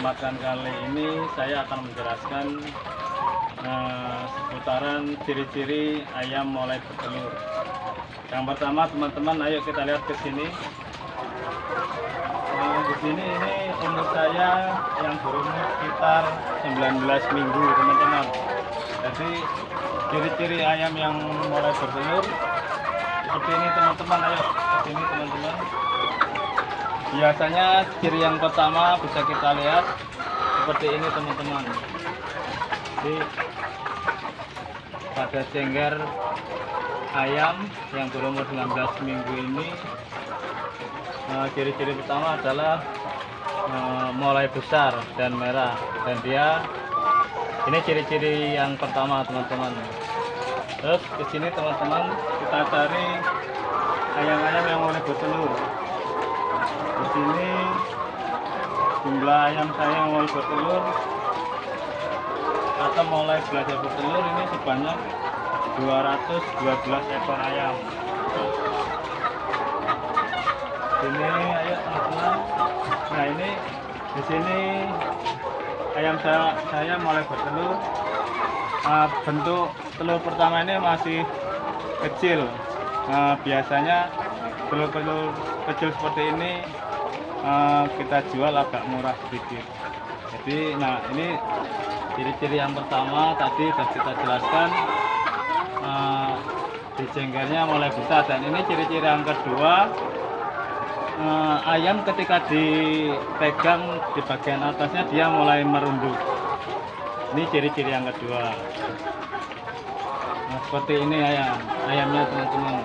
kesempatan kali ini saya akan menjelaskan eh, seputaran ciri-ciri ayam mulai bertelur. Yang pertama teman-teman ayo kita lihat ke sini. Nah, di sini ini umur saya yang berumur sekitar 19 minggu teman-teman. Jadi ciri-ciri ayam yang mulai bertelur seperti ini teman-teman ayo ke sini teman-teman. Biasanya ciri yang pertama bisa kita lihat seperti ini teman-teman. Jadi pada cengger ayam yang berumur 19 minggu ini eh, ciri-ciri pertama adalah eh, mulai besar dan merah. Dan dia ini ciri-ciri yang pertama teman-teman. Terus ke sini teman-teman kita cari ayam-ayam yang mulai bertelur di sini. Jumlah ayam saya yang mulai bertelur. Atau mulai belajar bertelur ini sebanyak 212 ekor ayam. Ini ayo teman-teman nah ini di sini ayam saya saya mulai bertelur. Ah, bentuk telur pertama ini masih kecil. Nah, biasanya telur-telur kecil seperti ini ah, kita jual agak murah sedikit. Jadi nah ini ciri-ciri yang pertama tadi sudah kita jelaskan. Eh, di jenggernya mulai besar. Dan ini ciri-ciri yang kedua eh, ayam ketika dipegang di bagian atasnya dia mulai merunduk. Ini ciri-ciri yang kedua. Nah, seperti ini ayam. Ayamnya teman-teman.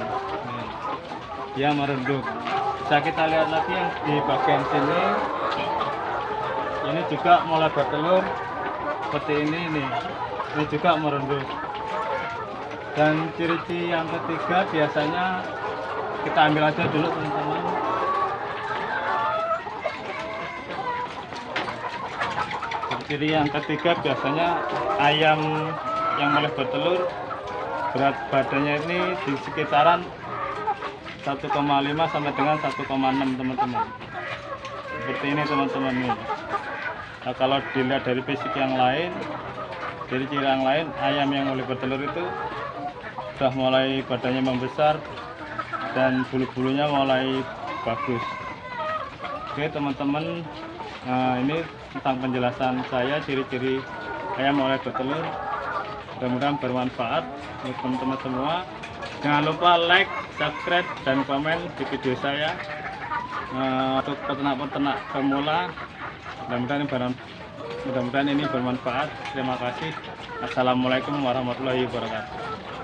Dia merunduk bisa kita lihat lagi yang di bagian sini. Ini juga mulai bertelur seperti ini nih ini juga merunduk. Dan ciri-ciri yang ketiga biasanya kita ambil aja dulu teman-teman. Ciri yang ketiga biasanya ayam yang mulai bertelur. Berat badannya ini di sekitaran 1,5 sampai dengan 1,6 teman-teman seperti ini teman-teman Nah, kalau dilihat dari fisik yang lain, dari ciri yang lain, ayam yang mulai bertelur itu sudah mulai badannya membesar dan bulu-bulunya mulai bagus. Oke teman-teman, nah ini tentang penjelasan saya ciri-ciri ayam mulai bertelur. Mudah-mudahan bermanfaat untuk teman-teman semua. Jangan lupa like, subscribe, dan komen di video saya. Nah, untuk peternak-peternak pemula mudah-mudahan mudah-mudahan ini bermanfaat. Terima kasih. Assalamualaikum warahmatullahi wabarakatuh